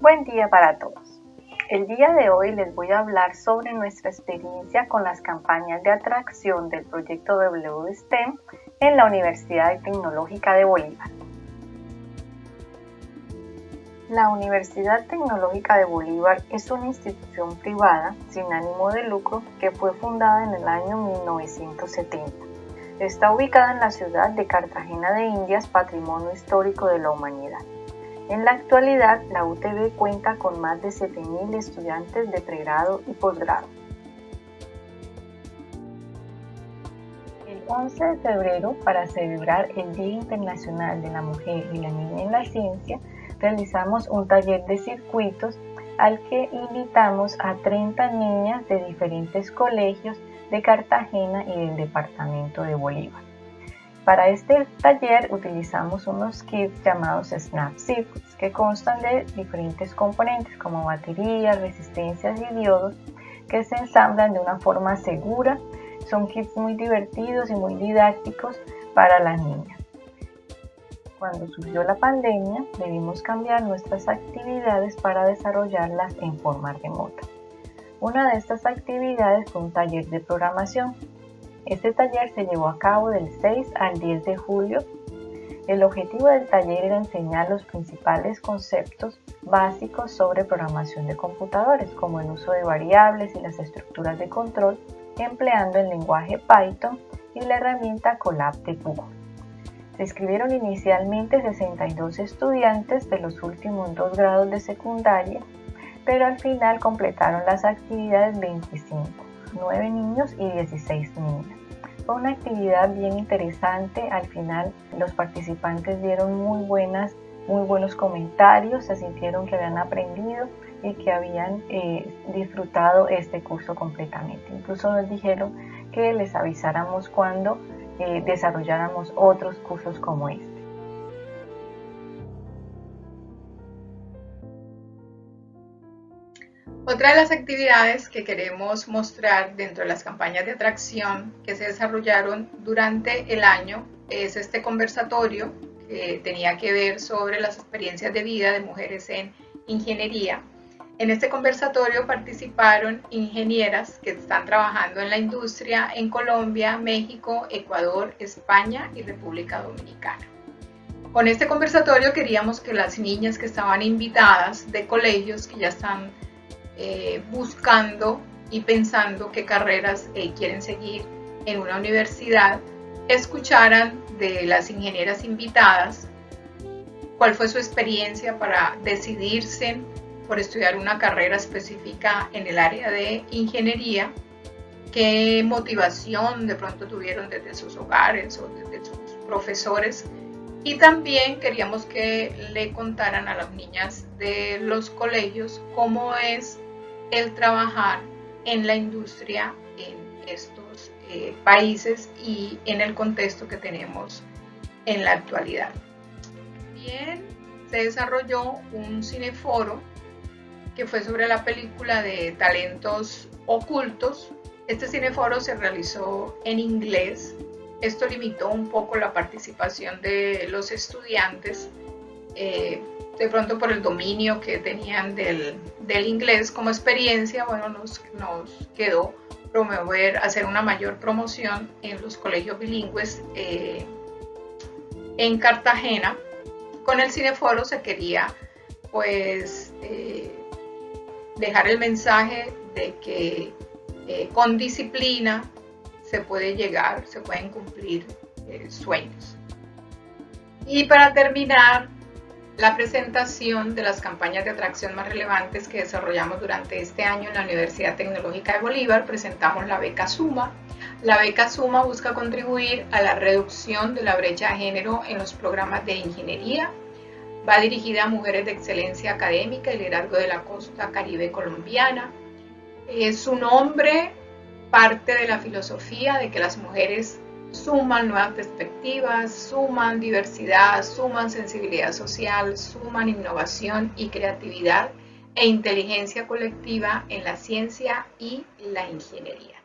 Buen día para todos. El día de hoy les voy a hablar sobre nuestra experiencia con las campañas de atracción del proyecto WSTEM en la Universidad Tecnológica de Bolívar. La Universidad Tecnológica de Bolívar es una institución privada sin ánimo de lucro que fue fundada en el año 1970. Está ubicada en la ciudad de Cartagena de Indias, Patrimonio Histórico de la Humanidad. En la actualidad, la UTB cuenta con más de 7.000 estudiantes de pregrado y posgrado. El 11 de febrero, para celebrar el Día Internacional de la Mujer y la Niña en la Ciencia, realizamos un taller de circuitos al que invitamos a 30 niñas de diferentes colegios de Cartagena y del departamento de Bolívar. Para este taller utilizamos unos kits llamados Snap Circuits que constan de diferentes componentes como baterías, resistencias y diodos que se ensamblan de una forma segura. Son kits muy divertidos y muy didácticos para las niñas. Cuando surgió la pandemia, debimos cambiar nuestras actividades para desarrollarlas en forma remota. Una de estas actividades fue un taller de programación. Este taller se llevó a cabo del 6 al 10 de julio. El objetivo del taller era enseñar los principales conceptos básicos sobre programación de computadores, como el uso de variables y las estructuras de control, empleando el lenguaje Python y la herramienta Colab de Google. Se inscribieron inicialmente 62 estudiantes de los últimos dos grados de secundaria, pero al final completaron las actividades 25, 9 niños y 16 niñas. Fue una actividad bien interesante, al final los participantes dieron muy, buenas, muy buenos comentarios, se sintieron que habían aprendido y que habían eh, disfrutado este curso completamente. Incluso nos dijeron que les avisáramos cuando desarrolláramos otros cursos como este. Otra de las actividades que queremos mostrar dentro de las campañas de atracción que se desarrollaron durante el año es este conversatorio que tenía que ver sobre las experiencias de vida de mujeres en ingeniería en este conversatorio participaron ingenieras que están trabajando en la industria en Colombia, México, Ecuador, España y República Dominicana. Con este conversatorio queríamos que las niñas que estaban invitadas de colegios que ya están eh, buscando y pensando qué carreras eh, quieren seguir en una universidad, escucharan de las ingenieras invitadas cuál fue su experiencia para decidirse por estudiar una carrera específica en el área de ingeniería, qué motivación de pronto tuvieron desde sus hogares o desde sus profesores. Y también queríamos que le contaran a las niñas de los colegios cómo es el trabajar en la industria en estos eh, países y en el contexto que tenemos en la actualidad. Bien, se desarrolló un cineforo que fue sobre la película de talentos ocultos. Este cineforo se realizó en inglés. Esto limitó un poco la participación de los estudiantes, eh, de pronto por el dominio que tenían del, inglés como experiencia, bueno, nos, nos, quedó promover, hacer una mayor promoción en los colegios bilingües eh, en Cartagena. Con el cineforo se quería pues eh, dejar el mensaje de que eh, con disciplina se puede llegar, se pueden cumplir sueños. Y para terminar, la presentación de las campañas de atracción más relevantes que desarrollamos durante este año en la Universidad Tecnológica de Bolívar, presentamos la beca Suma. La beca Suma busca contribuir a la reducción de la brecha de género en los programas de ingeniería, Va dirigida a mujeres de excelencia académica y liderazgo de la costa caribe colombiana. Es su nombre parte de la filosofía de que las mujeres suman nuevas perspectivas, suman diversidad, suman sensibilidad social, suman innovación y creatividad e inteligencia colectiva en la ciencia y la ingeniería.